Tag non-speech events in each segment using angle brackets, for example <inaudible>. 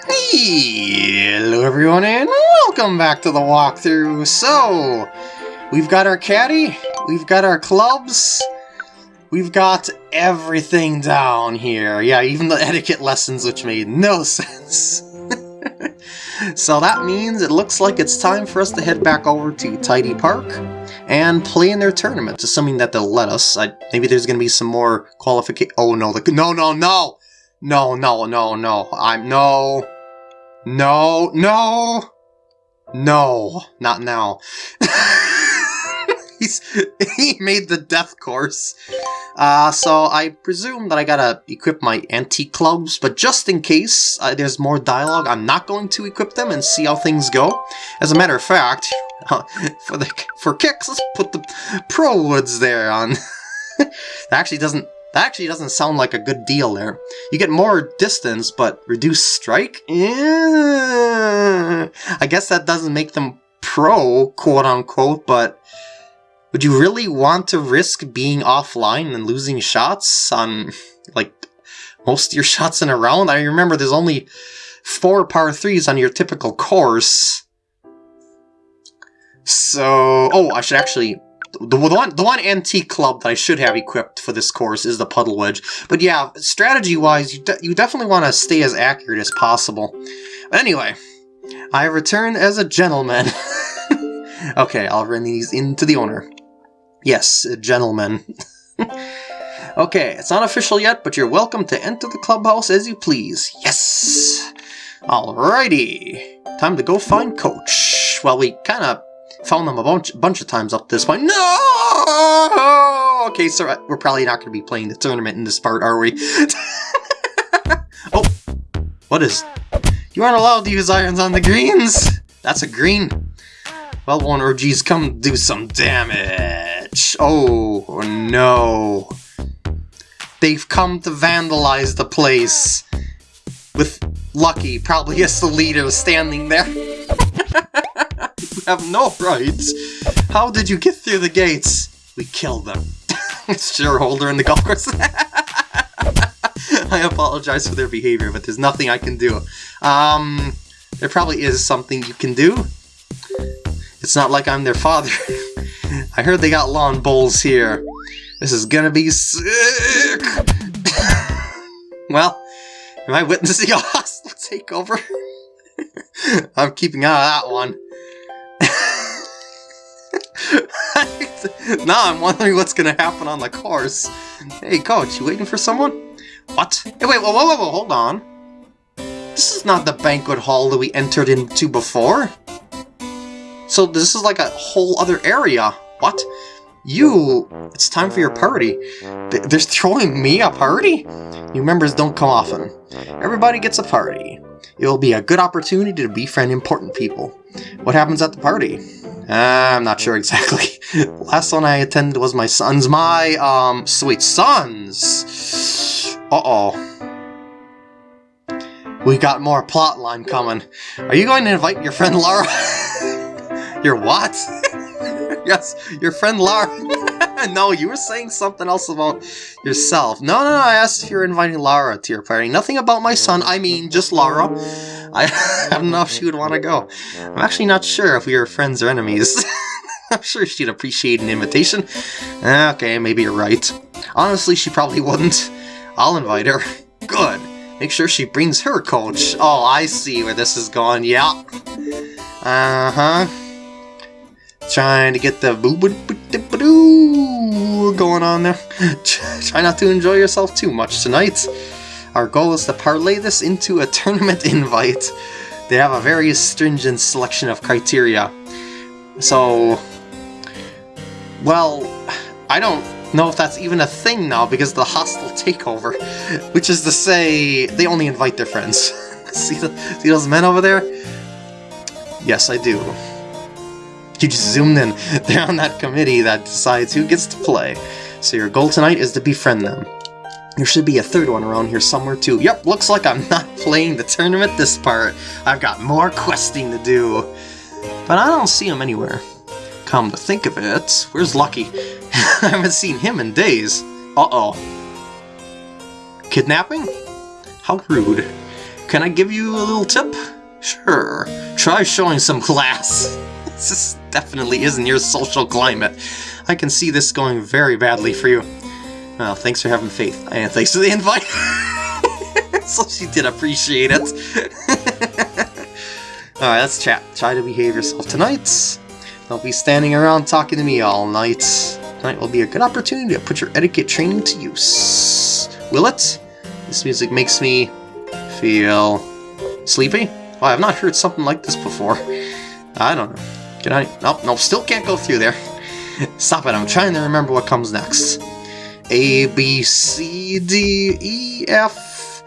Hello everyone and welcome back to the walkthrough. So, we've got our caddy, we've got our clubs, we've got everything down here. Yeah, even the etiquette lessons which made no <laughs> sense. <laughs> so that means it looks like it's time for us to head back over to Tidy Park and play in their tournament, assuming that they'll let us. I, maybe there's going to be some more qualification. Oh no, the, no, no, no! No, no, no, no. I'm no. No, no. No, not now. <laughs> He's he made the death course. Uh, so I presume that I gotta equip my antique clubs, but just in case uh, there's more dialogue, I'm not going to equip them and see how things go. As a matter of fact, uh, <laughs> for the for kicks, let's put the pro woods there on. <laughs> that actually doesn't that actually doesn't sound like a good deal there. You get more distance, but reduce strike? I guess that doesn't make them pro, quote-unquote, but would you really want to risk being offline and losing shots on, like, most of your <laughs> shots in a round? I remember there's only four par threes on your typical course. So, oh, I should actually the one the one antique club that I should have equipped for this course is the puddle wedge. But yeah, strategy wise, you de you definitely want to stay as accurate as possible. Anyway, I return as a gentleman. <laughs> okay, I'll run these into the owner. Yes, a gentleman. <laughs> okay, it's not official yet, but you're welcome to enter the clubhouse as you please. Yes! Alrighty, time to go find Coach. Well, we kind of Found them a bunch, bunch of times up this point. No! Okay, so uh, we're probably not going to be playing the tournament in this part, are we? <laughs> oh! What is... You aren't allowed to use irons on the greens! That's a green. Well, Warner, geez, come do some damage. Oh, no. They've come to vandalize the place. With Lucky, probably as the leader, standing there. <laughs> <laughs> have no rights. How did you get through the gates? We killed them. <laughs> Shareholder in the golf course. <laughs> I apologize for their behavior, but there's nothing I can do. Um, there probably is something you can do. It's not like I'm their father. I heard they got lawn bowls here. This is gonna be sick! well, am I witnessing a hostile takeover? I'm keeping out of that one. <laughs> now I'm wondering what's gonna happen on the course. Hey, coach, you waiting for someone? What? Hey, wait, whoa, whoa, whoa, whoa, hold on. This is not the banquet hall that we entered into before. So this is like a whole other area. What? You, it's time for your party. They're throwing me a party? New members don't come often. Everybody gets a party. It will be a good opportunity to befriend important people. What happens at the party? Uh, I'm not sure exactly. <laughs> Last one I attended was my son's. My, um, sweet sons! Uh-oh. We got more plotline coming. Are you going to invite your friend Laura? <laughs> your what? <laughs> yes, your friend Laura. No, you were saying something else about yourself. No, no, no, I asked if you're inviting Lara to your party. Nothing about my son, I mean just Lara. I, I <laughs> don't know if she would want to go. I'm actually not sure if we are friends or enemies. <laughs> I'm sure she'd appreciate an invitation. Okay, maybe you're right. Honestly, she probably wouldn't. I'll invite her. <laughs> Good. Make sure she brings her coach. Oh, I see where this is going. Yeah. Uh-huh. Trying to get the boo boo boo going on there. <laughs> Try not to enjoy yourself too much tonight. Our goal is to parlay this into a tournament <laughs> invite. They have a very stringent selection of criteria. So, well, I don't know if that's even a thing now because the hostile takeover, <laughs> which is to say they only invite their friends. see, the, see those men over there? Yes, I do. You just zoomed in. <laughs> They're on that committee that decides who gets to play. So your goal tonight is to befriend them. There should be a third one around here somewhere too. Yep, looks like I'm <laughs> not playing the tournament this part. I've got more questing to do. But I don't see him anywhere. Come to think of it, where's Lucky? <laughs> I haven't seen him in days. Uh-oh. Kidnapping? How rude. can I give you a little tip? Sure, try showing some class. this definitely isn't your social climate. I can see this going very badly for you. Well, thanks for having faith, and thanks for the invite. <laughs> so she did appreciate it. <laughs> Alright, let's chat. Try to behave yourself tonight. Don't be standing around talking to me all night. Tonight will be a good opportunity to put your etiquette training to use. Will it? This music makes me feel sleepy. Oh, I've not heard something like this before. I don't know. Can I? Still can't go through there. Stop it, I'm trying to remember what comes next. A, B, C, D, E, F,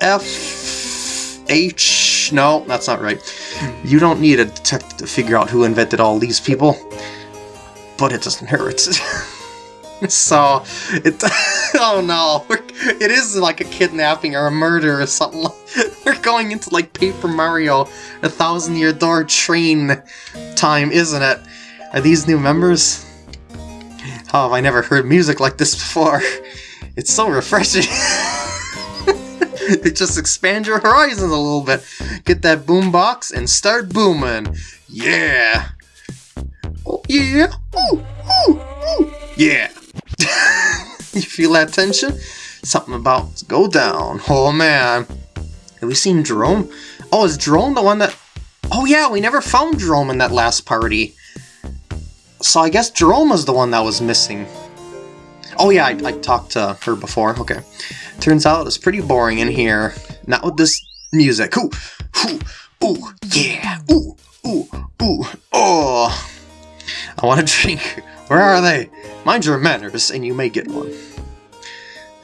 F, H... No, that's not right. You don't need a detective to figure out who invented all these people. But it doesn't hurt. <laughs> <laughs> so, it... <laughs> oh no, <laughs> it is like a kidnapping or a murder or something. We're going into like Paper Mario, a thousand year door train time, isn't it? Are these new members? How have I never heard music like this before? It's so refreshing. it just expand your horizons a little bit. Get that boombox and start booming. Yeah. Oh, yeah. Ooh, ooh, ooh. Yeah. <laughs> you feel that tension? Something about to go down. Oh man. Have we seen Jerome? Oh, is Jerome the one that... Oh yeah, we never found Jerome in that last party. So I guess Jerome was the one that was missing. Oh yeah, I, I talked to her before. Okay. Turns out it's pretty boring in here. Not with this music. Ooh, ooh, ooh, yeah, ooh, ooh, ooh, oh. I want a <laughs> drink. Where are they? Mind your manners, and you may get one.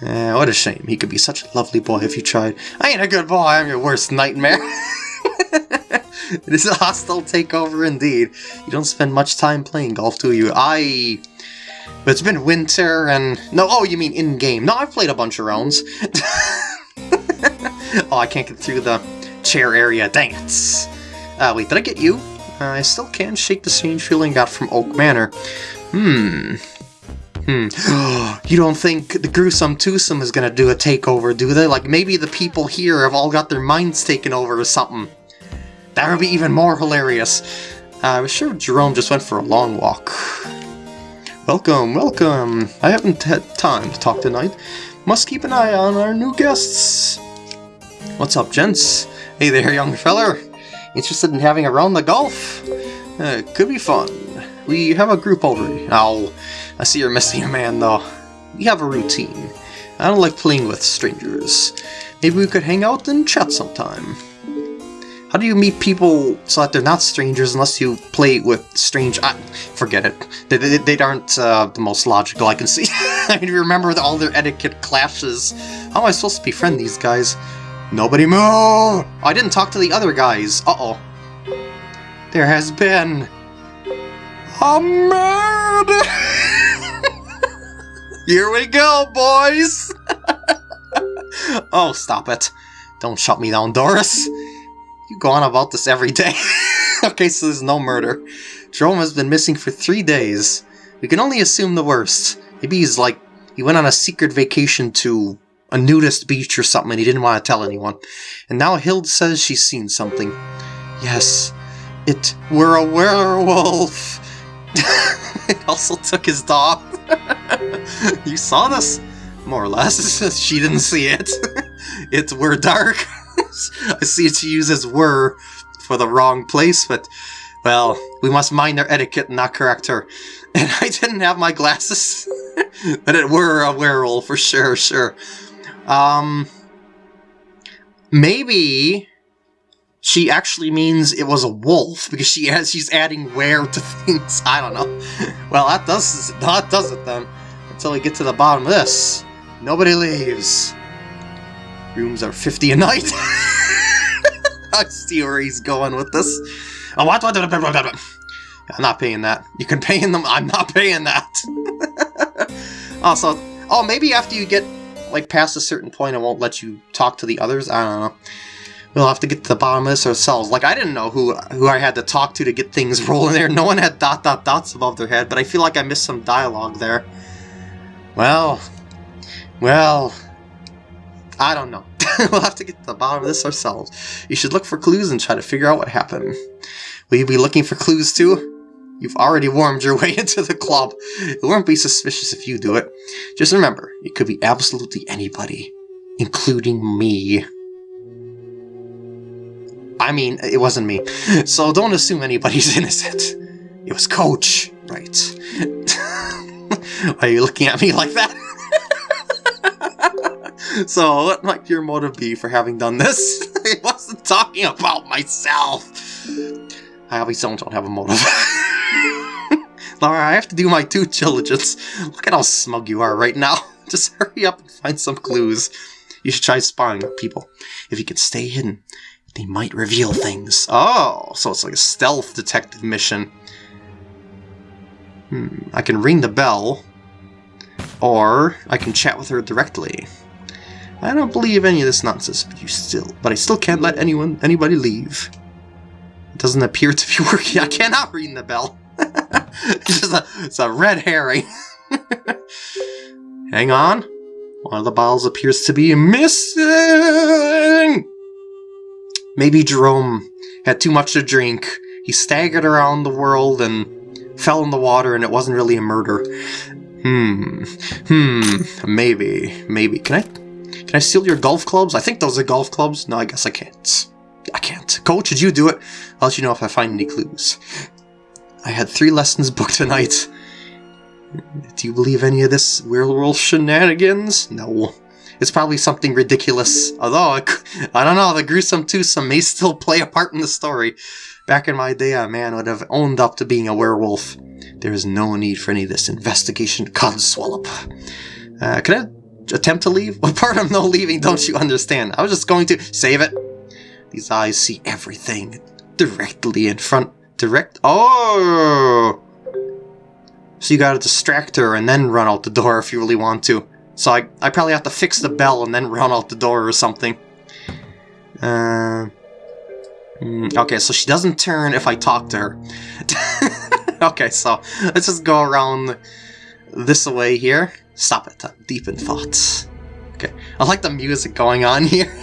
Eh, what a shame. He could be such a lovely boy if you tried. I ain't a good boy, I'm your worst nightmare. <laughs> it is a hostile takeover indeed. You don't spend much time playing golf, do you? I... But it's been winter and... No, oh, you mean in-game. No, I've played a bunch of rounds. <laughs> oh, I can't get through the chair area. Dang it. Uh, wait, did I get you? Uh, I still can't shake the strange feeling I got from Oak Manor. Hmm. Hmm. <gasps> you don't think the Gruesome Twosome is gonna do a takeover, do they? Like, maybe the people here have all got their minds taken over or something. That would be even more hilarious. Uh, I'm sure Jerome just went for a long walk. Welcome, welcome. I haven't had time to talk tonight. Must keep an eye on our new guests. What's up, gents? Hey there, young feller. Interested in having a round of golf? Uh, could be fun. We have a group already. Oh, I see you're missing a man, though. We have a routine. I don't like playing with strangers. Maybe we could hang out and chat sometime. How do you meet people so that they're not strangers unless you play with strange... I, forget it. They, they, they aren't uh, the most logical I can see. <laughs> I mean, remember all their etiquette clashes. How am I supposed to befriend these guys? Nobody move! Oh, I didn't talk to the other guys. Uh-oh. There has been... A murder! Here we go, boys! oh, stop it. Don't shut me down, Doris. You go on about this every day. <laughs> okay, so there's no murder. Jerome has been missing for three days. We can only assume the worst. Maybe he's like, he went on a secret vacation to a nudist beach or something and he didn't want to tell anyone. And now Hild says she's seen something. Yes, it were a werewolf. It also took his dog. <laughs> you saw this? More or less. <laughs> she didn't see it. <laughs> it were dark. I see she uses were for the wrong place, but, well, we must mind their etiquette and not correct her. And I didn't have my glasses, but it were a werewolf for sure, sure. Um, maybe she actually means it was a wolf because she has she's adding where to <laughs> things. I don't know. Well, that does that does it then. Until we get to the bottom of this, nobody leaves. Rooms are 50 a night. I see where he's going with this. Oh? I'm not paying that. You can pay in them. I'm not paying that. <laughs> also, oh, maybe after you get like past a certain point, it won't let you talk to the others. I don't know. We'll have to get to the bottom of this ourselves. Like, I didn't know who who I had to talk to to get things <laughs> rolling there. No one had dot dot dots above their head, but I feel like I missed some dialogue there. Well, well, I don't know. <laughs> we'll have to get to the bottom of this ourselves. You should look for clues and try to figure out what happened. Will you be looking for clues too? You've already warmed your <laughs> way into the club. It won't be suspicious if you do it. Just remember, it could be absolutely anybody, including me. I mean, it wasn't me. So don't assume anybody's <laughs> innocent. It was Coach. Right. <laughs> Why are you looking at me like that? <laughs> so, what might your motive be for having done this? I wasn't talking about myself. I obviously don't have a motive. Laura, I have to do my due diligence. Look at how smug you are right now. Just hurry up and find some clues. You should try spying on people. If you can stay hidden, they might reveal things. Oh, so it's like a stealth detective mission. Hmm, I can ring the bell, or I can chat with her directly. I don't believe any of this nonsense, but you still, but I still can't let anyone, anybody leave. It doesn't appear to be <laughs> working. I cannot ring the bell. <laughs> it's just a, it's a red herring. <laughs> Hang on. One of the bottles appears to be missing. Maybe Jerome had too much to drink. He staggered around the world and fell in the water and it wasn't really a murder. Hmm. Hmm. Maybe. Maybe. Can I can I steal your golf clubs? I think those are golf clubs. No, I guess I can't. I can't. Coach, did you do it? I'll let you know if I find any clues. I had three lessons booked tonight. Do you believe any of this werewolf shenanigans? No. It's probably something ridiculous. Although, I don't know, the gruesome twosome may still play a part in the story. Back in my day, a man would have owned up to being a werewolf. There is no need for any of this investigation codswallop. Uh, can I attempt to leave? What part of no leaving don't you understand? I was just going to save it. These eyes see everything directly in front. Direct? Oh! So you gotta distract her and then run out the door if you really want to. So I, I probably have to fix the bell and then run out the door or something. Uh, mm, okay, so she doesn't turn if I talk to her. <laughs> okay, so let's just go around this way here. Stop it, I'm deep in thoughts. Okay, I like the music going on here. <laughs>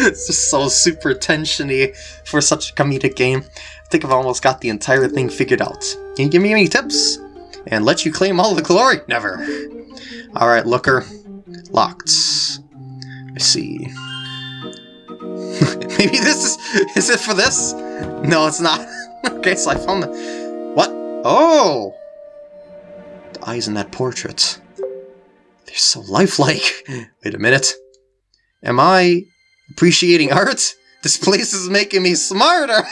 it's just so super tensiony for such a comedic game. I think I've almost got the entire thing figured out. Can you give me any tips? And let you claim all the glory? Never. Alright, looker. Locked. I see. <laughs> Maybe this is... Is it for this? No, it's not. <laughs> okay, so I found the... What? Oh! The eyes in that portrait. They're so lifelike. <laughs> Wait a minute. Am I appreciating art? This place is making me smarter!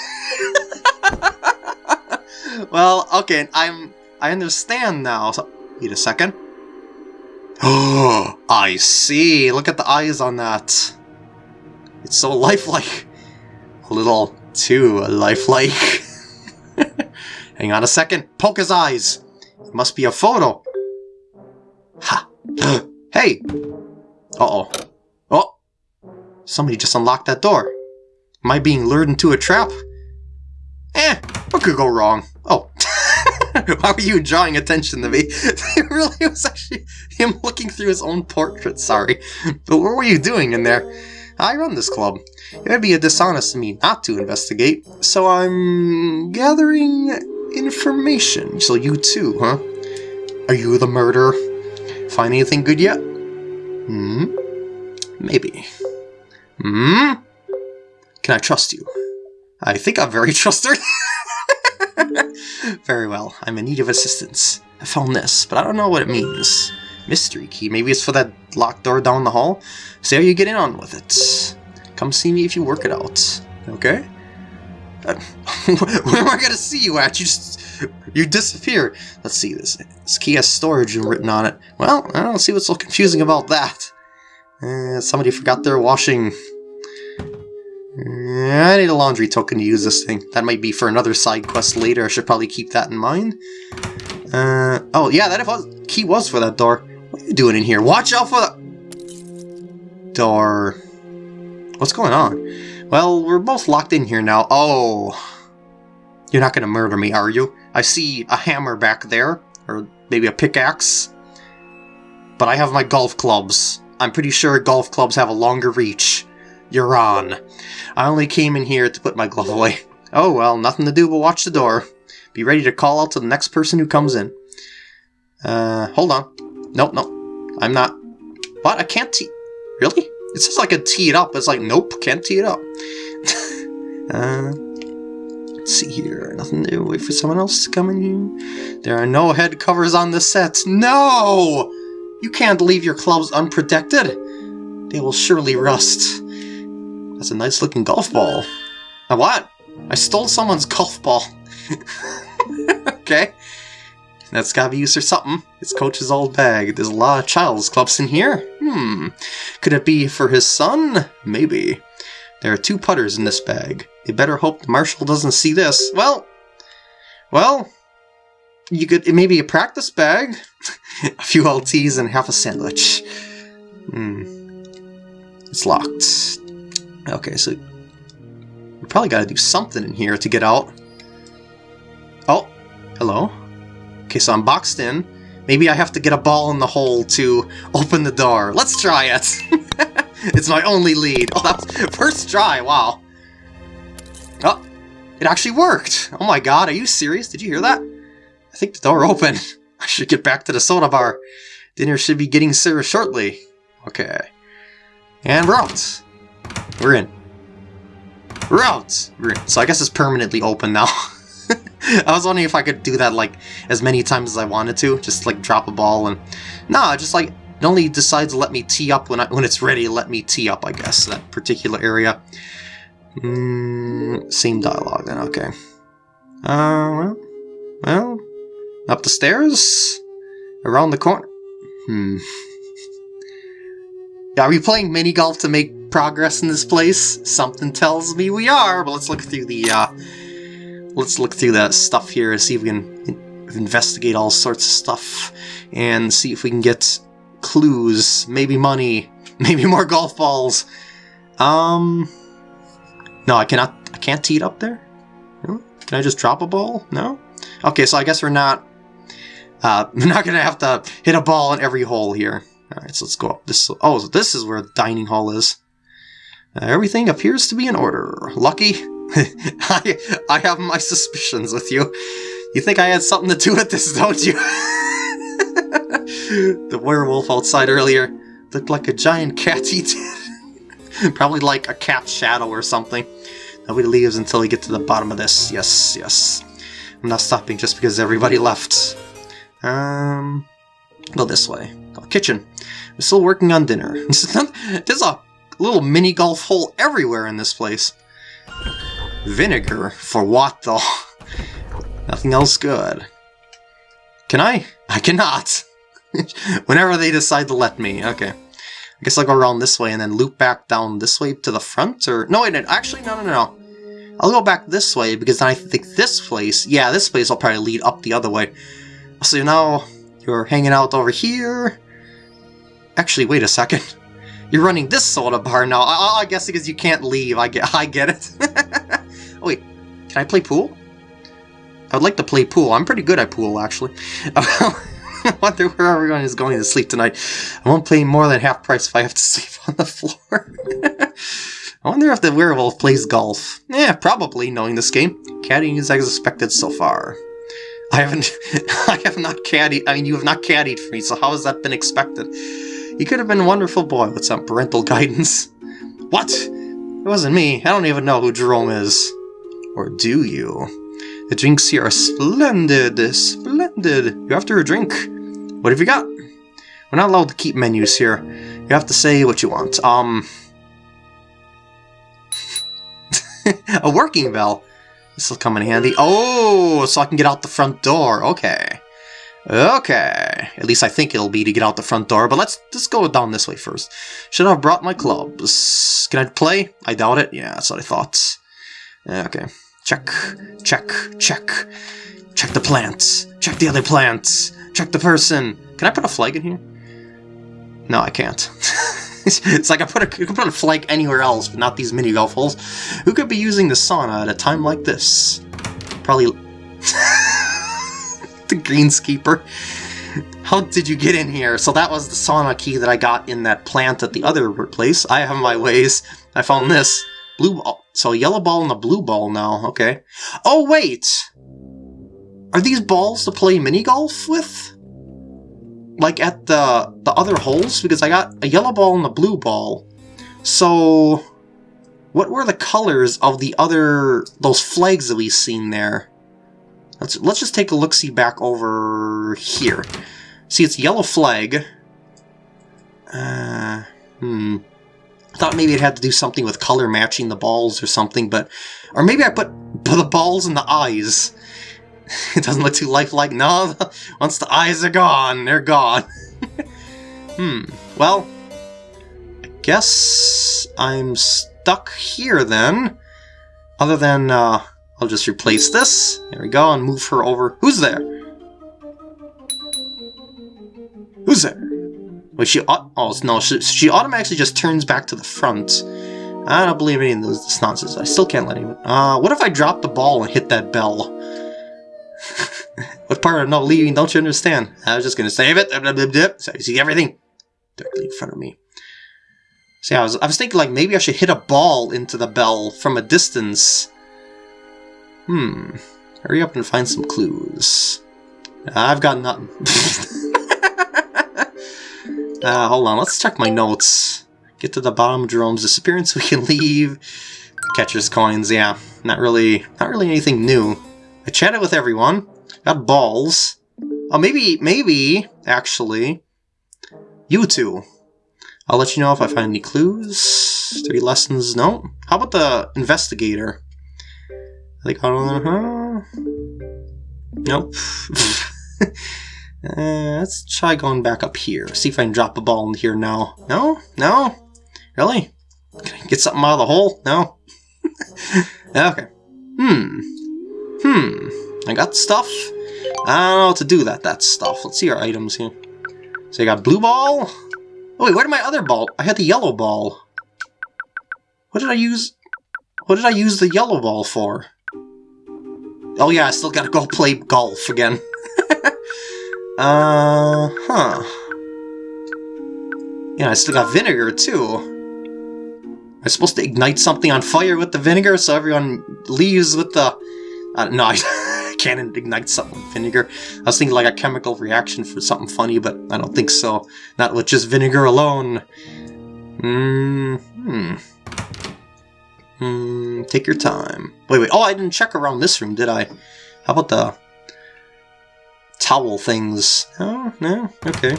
well, okay, I'm... I understand now. So, wait a second. Oh, <gasps> I see. Look at the eyes on that. It's so lifelike. A little too lifelike. <laughs> Hang on a second. Poke his eyes. It must be a photo. Ha. <gasps> hey. Uh-oh. Oh. Somebody just unlocked that door. Am I being lured into a trap? Eh, what could go wrong? Oh. <laughs> <laughs> Why were you drawing attention to me? <laughs> it really was actually him looking through his own portrait, sorry. But what were you doing in there? I run this club. It would be a dishonest of me not to investigate, so I'm gathering information. So you too, huh? Are you the murderer? Find anything good yet? Hmm? Maybe. Hmm? Can I trust you? I think I'm very <laughs> trustworthy. <laughs> Very well, I'm in need of assistance. I found this, but I don't know what it means. Mystery key, maybe it's for that locked door down the hall? See how you get in on with it. Come see me if you work it out. Okay? Uh, <laughs> where am I gonna see you at? You just... You disappear. Let's see, this, this key has storage written on it. Well, I don't see what's so confusing about that. Uh, somebody forgot their washing I need a laundry token to use this thing. That might be for another side quest later. I should probably keep that in mind. Uh, oh, yeah, that was, key was for that door. What are you doing in here? Watch out for the... Door. What's going on? Well, we're both locked in here now. Oh. You're not going to murder me, are you? I see a hammer back there. Or maybe a pickaxe. But I have my golf clubs. I'm pretty sure golf clubs have a longer reach. You're on. I only came in here to put my glove away. Oh well, nothing to do but watch the door. Be ready to call out to the next person who comes in. Uh, hold on. Nope, nope. I'm not. What? I can't tee. Really? It says I could tee it up. It's like, nope, can't tee it up. <laughs> uh, let's see here. Nothing to. Wait for someone else to come in here. There are no head covers on the set. No! You can't leave your clubs unprotected. They will surely rust. That's a nice looking golf ball. A what? I stole someone's golf ball. <laughs> okay. That's gotta be used for something. It's Coach's old bag. There's a lot of child's clubs in here. Hmm. Could it be for his son? Maybe. There are two putters in this bag. They better hope the marshal doesn't see this. Well, well, you could it may be a practice bag, <laughs> a few LTs, and half a sandwich. Hmm. It's locked. Okay, so we probably got to do something in here to get out. Oh, hello. Okay, so I'm boxed in. Maybe I have to get a ball in the hole to open the door. Let's try it! <laughs> it's my only lead. Oh, that's <laughs> first try, wow. Oh, it actually worked! Oh my god, are you serious? Did you hear that? I think the door opened. <laughs> I should get back to the soda bar. Dinner should be getting served shortly. Okay. And we're out. We're in. We're out! We're in. So I guess it's permanently open now. <laughs> I was wondering if I could do that like as many times as I wanted to, just like drop a ball and nah, just like it only decides to let me tee up when I, when it's ready let me tee up, I guess, that particular area. Mm, same dialogue then, okay. Uh, well, well, up the stairs, around the corner. Hmm. <laughs> Are we playing mini golf to make progress in this place? Something tells me we are, but let's look through the uh, let's look through that stuff here and see if we can investigate all sorts of stuff and see if we can get clues, maybe money, <laughs> maybe more golf balls. Um, no, I cannot. I can't tee it up there. Can I just drop a ball? No. Okay, so I guess we're not. Uh, <laughs> we're not gonna have to hit a ball in every hole here. All right, so let's go up this. Oh, so this is where the dining hall is. Everything appears to be in order. Lucky <laughs> I, I have my suspicions with you. You think I had something to do with this, don't you? <laughs> the werewolf outside earlier looked like a giant cat he did. <laughs> Probably like a cat's shadow or something. Nobody leaves until we get to the bottom of this. Yes, yes. I'm not stopping just because everybody left. Um, go this way. Kitchen. We're still working on dinner. There's a little mini golf hole everywhere in this place. Vinegar? For what, though? <laughs> Nothing else good. Can I? I cannot! <laughs> Whenever they decide to let me. Okay. I guess I'll go around this way and then loop back down this way to the front, or... No, wait, actually, no, no, no. I'll go back this way, because then I think this place... Yeah, this place will probably lead up the other way. So now, you're hanging out over here. Actually, wait a second. You're running this soda bar now. I, I guess because you can't leave. I get, I get it. <laughs> oh, wait, can I play pool? I would like to play pool. I'm pretty good at pool, actually. <laughs> I wonder where everyone is going to sleep tonight. I won't pay more than half price if I have to <laughs> sleep on the floor. I wonder if the werewolf plays golf. Yeah, probably, knowing this game. Caddying is as expected so far. I haven't... I have not caddied... I mean, you have not caddied for me, so how has that been expected? He could have been a wonderful boy with some parental <laughs> guidance. What? It wasn't me. I don't even know who Jerome is. Or do you? The drinks here are splendid, splendid. You after a drink? What have you got? We're not allowed to keep menus here. You have to say what you want. Um... <laughs> a working bell. This will come in handy. Oh, so I can get out the front door. Okay. Okay, at least I think it'll be to get out the front door, but let's just go down this way first. Should have brought my clubs? Can I play? I doubt it. Yeah, that's what I thought. Eh, okay, check, check, check. Check the plants. Check the other plants. Check the person. Can I put a flag in here? No, I can't. <laughs> it's like I put a, you can put a flag anywhere else, but not these mini golf holes. Who could be using the sauna at a time like this? Probably... <laughs> <laughs> the greenskeeper. How did you get in here? So that was the sauna key that I got in that plant at the other place. I have my ways. I found this. Blue ball. So yellow ball and the blue ball now. Okay. Oh, wait! Are these balls to play mini golf with? Like at the, the other holes? Because I got a yellow ball and a blue ball. So... What were the colors of the other... those flags that we seen there? Let's, let's just take a look-see back over here. See, it's yellow flag. Uh, hmm. I thought maybe it had to do something with color matching the balls or something, but... Or maybe I put, put the balls in the eyes. <laughs> it doesn't look too lifelike. No, <laughs> once the eyes are gone, they're gone. <laughs> hmm. Well, I guess I'm stuck here then. Other than, uh, I'll just replace this. There we go, and move her over. Who's there? Who's there? Wait, she... Oh, no, she, she automatically just turns back to the front. I don't believe any of this nonsense. I still can't let anyone... Uh, what if I drop the ball and hit that bell? <laughs> what part of not leaving don't you understand? I was just gonna save it. So you see everything directly in front of me. See, I was, I was thinking like maybe I should hit a ball into the bell from a distance. Hmm. Hurry up and find some clues. I've got nothing. <laughs> uh, hold on, let's check my notes. Get to the bottom of Jerome's disappearance <laughs> we can leave. Catcher's coins, yeah. Not really not really anything new. I chatted with everyone. Got balls. Oh, maybe, maybe, actually, you two. I'll let you know if I find any clues. Three lessons, no. How about the investigator? I think, uh -huh. Nope. <laughs> uh, let's try going back up here. See if I can drop a ball in here now. No? No? Really? Can I get something out of the hole? No? <laughs> okay. Hmm. Hmm, I got stuff. I don't know what to do with that, that stuff. Let's see our items here. So I got blue ball. Oh wait, where did my other ball? I had the yellow ball. What did I use? What did I use the yellow ball for? Oh yeah, I still gotta go play golf again. <laughs> uh, huh. Yeah, I still got vinegar too. I'm supposed to ignite something on fire with the vinegar so everyone leaves with the uh, no, <laughs> I can't ignite something with vinegar. I was thinking like a chemical reaction for something funny, but I don't think so. Not with just vinegar alone. Mm hmm. Hmm, take your time. Wait, wait. Oh, I didn't check around this room, did I? How about the towel things? Oh, no? Okay.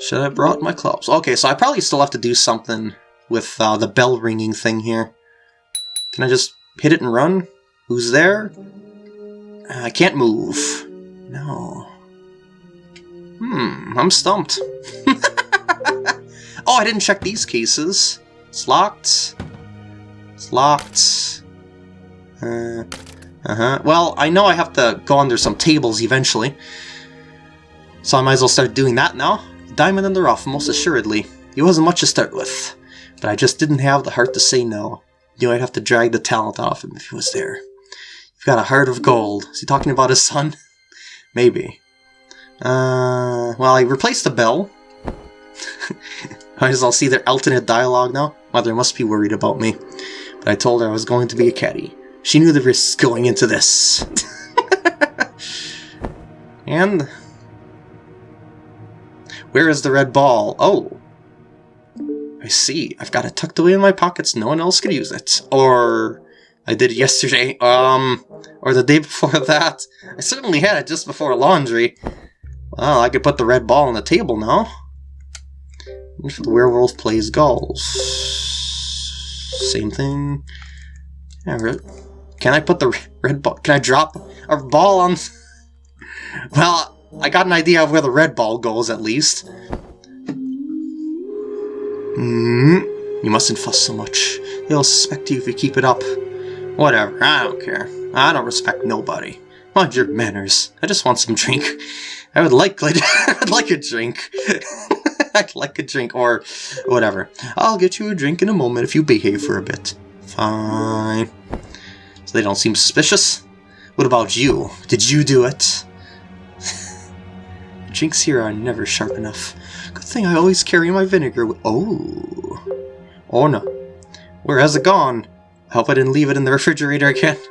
Should have brought my clubs. Okay, so I probably still have to do something with uh, the bell ringing thing here. Can I just hit it and run? Who's there? Uh, I can't move. No. Hmm, I'm stumped. <laughs> oh, I didn't check these cases. It's locked. It's locked. Uh, uh-huh. Well, I know I have to go under some tables eventually. So I might as well start doing that now. Diamond in the rough, most assuredly. He wasn't much to start with. But I just didn't have the heart to say no. Knew I'd have to drag the talent off him if he was there. You've got a heart of gold. Is he talking about his son? <laughs> Maybe. Uh, well, I replaced the bell. <laughs> Might as well see their alternate dialogue now. Mother must be worried about me. I told her I was going to be a caddy. She knew the risks going into this. <laughs> and... Where is the red ball? Oh. I see. I've got it tucked away in my pockets. No one else could use it. Or... I did it yesterday, <laughs> um, or the day before <laughs> that. I certainly had it just before laundry. Well, I could put the red ball on the table now. The werewolf plays golf. Same thing. Can I put the <laughs> red ball? Can I drop a ball on... <laughs> Well, I got an idea of where the red ball goes, at least. Mm, you mustn't fuss so much. They'll suspect you if you keep it up. Whatever, I don't care. I don't respect nobody. Mind your manners. I just want some drink. <laughs> I would like I'd like a drink. <laughs> Like a drink, or whatever. I'll get you a drink in a moment if you behave for a bit. Fine. So they don't seem suspicious? What about you? Did you do it? <laughs> drinks here are never sharp enough. Good thing I always carry my vinegar with- Oh. Oh no. Where has it gone? I hope I didn't leave it in the refrigerator again. <laughs>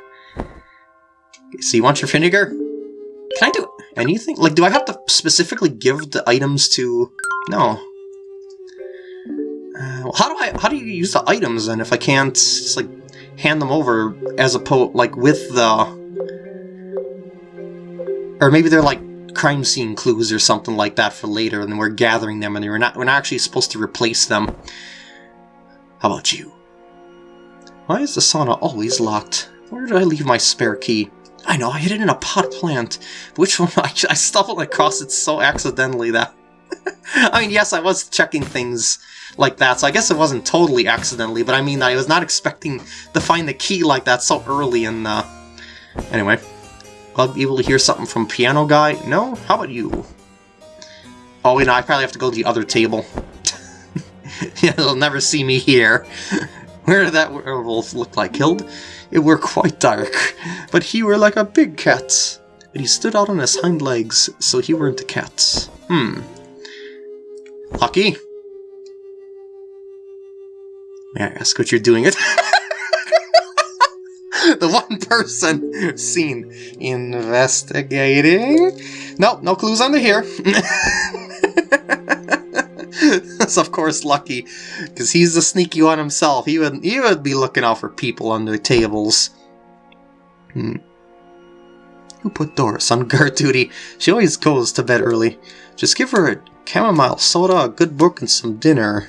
So you want your vinegar? Can I do anything? Like, do I have to specifically give the items to... No. Uh, well, how do I... How do you use the items then if I can't just, like, hand them over as a opposed... Like, with the... Or maybe they're like crime scene clues or something like that for later, and we're gathering them, and we're not we're not actually supposed to replace them. How about you? Why is the sauna always locked? Where did I leave my spare key? I know, I hid it in a pot plant. Which one? <laughs> I, I stumbled across it so accidentally that... <laughs> I mean, yes, I was checking things like that, so I guess it wasn't totally accidentally, but I mean, I was not expecting to find the key like that so early in the... Anyway. I'll be able to hear something from Piano Guy? No? How about you? Oh, wait, no, I probably have to go to the other table. <laughs> yeah, they'll never see me here. Where did that werewolf look like? Killed? It were quite dark, but he were like a big cat. But he stood out on his hind legs, so he weren't a cat. Hmm. Lucky? May I ask what you're doing it? <laughs> the one person seen investigating. Nope, no clues under here. <laughs> That's of course Lucky, because he's the sneaky one himself. He would he would be looking out for people under tables. Hmm. Who put Doris on guard duty? She always goes to bed early. Just give her a chamomile soda, a good book, and some dinner.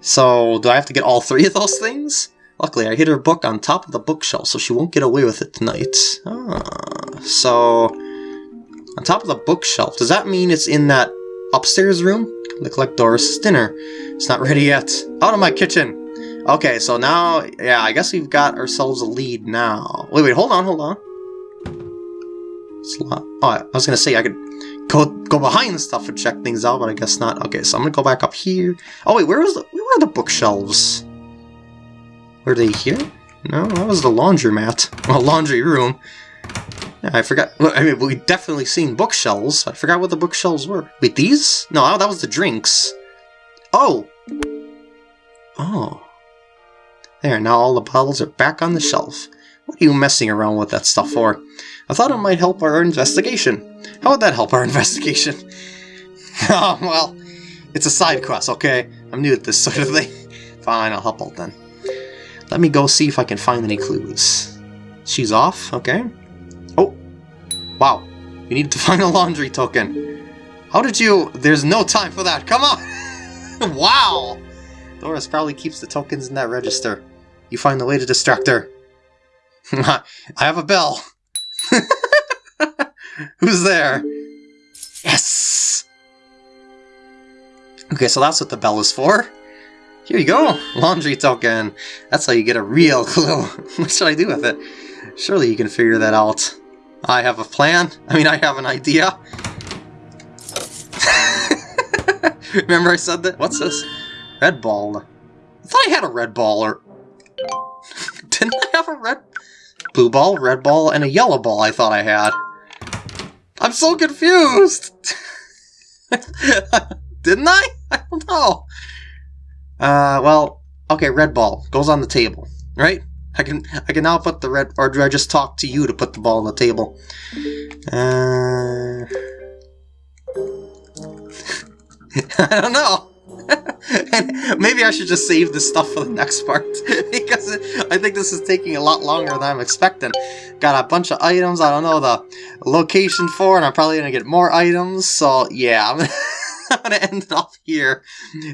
So, do I have to get all three of those things? Luckily, I hid her book on top of the bookshelf, so she won't get away with it tonight. Ah, so... On top of the bookshelf, does that mean it's in that upstairs room? To collect Doris' dinner. It's not ready yet. Out of my kitchen! Okay, so now, yeah, I guess we've got ourselves a lead now. Wait, wait, hold on, hold on. Oh, I was gonna say I could go go behind the stuff and check things out, but I guess not. Okay, so I'm gonna go back up here. Oh wait, where was the where were the bookshelves? Were they here? No, that was the laundromat. <laughs> Well, laundry room. I forgot. I mean, we definitely seen bookshelves. I forgot what the bookshelves were. Wait, these? No, that was the drinks. Oh! Oh. There, now all the bottles are back on the shelf. What are you messing around with that stuff for? I thought it might help our investigation. How would that help our <laughs> investigation? <laughs> oh, well, it's a side quest, okay? I'm new at this sort of thing. <laughs> Fine, I'll help out then. Let me go see if I can find any clues. She's off, okay. Wow. You need to <laughs> find a laundry token. How did you... There's no time for that, come on! <laughs> wow! Doris probably keeps the tokens in that register. You find a way to distract her. <laughs> I have a bell. Who's there? Yes! Okay, so that's what the bell is for. Here you go, laundry token. That's how you get a real clue. what should I do with it? Surely you can figure that out. I have a plan. I mean, I have an idea. <laughs> Remember I said that? What's this? Red ball. I thought I had a red ball, or... <laughs> Didn't I have a red... Blue ball, red ball, and a yellow ball I thought I had. I'm so confused! <laughs> Didn't I? I don't know. Uh, well, okay, red ball goes on the table, right? I can I can now put the red, or do I just talk to you to put the ball on the table? Uh, <laughs> I don't know. and <laughs> maybe I should just save this stuff for the next part <laughs> because I think this is taking a lot longer than I'm expecting. Got a bunch of items I don't know the location for, and I'm probably gonna get more items. So yeah. I'm going to end it off here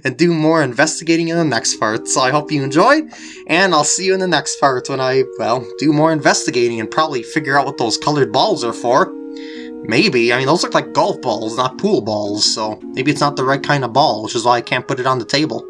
and do more investigating in the next part. So I hope you enjoyed, and I'll see you in the next part when I, well, do more investigating and probably figure out what those colored balls are for. Maybe. I mean, those look like golf balls, not pool balls, so maybe it's not the right kind of ball, which is why I can't put it on the table.